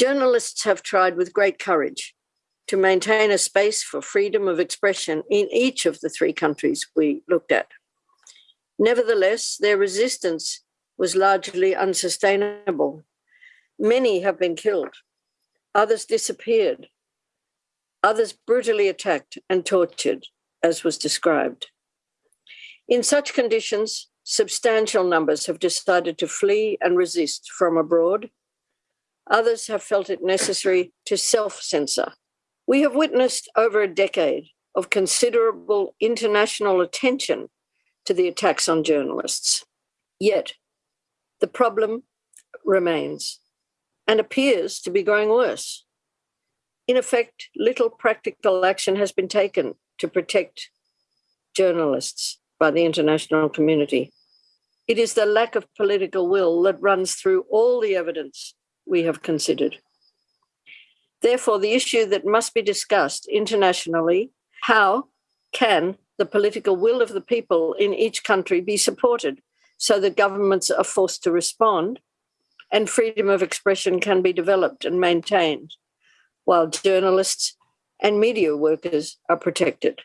Journalists have tried with great courage to maintain a space for freedom of expression in each of the three countries we looked at. Nevertheless, their resistance was largely unsustainable. Many have been killed, others disappeared, others brutally attacked and tortured, as was described. In such conditions, substantial numbers have decided to flee and resist from abroad. Others have felt it necessary to self censor. We have witnessed over a decade of considerable international attention to the attacks on journalists. Yet, the problem remains and appears to be growing worse. In effect, little practical action has been taken to protect journalists by the international community. It is the lack of political will that runs through all the evidence we have considered. Therefore, the issue that must be discussed internationally how can the political will of the people in each country be supported so that governments are forced to respond and freedom of expression can be developed and maintained while journalists and media workers are protected.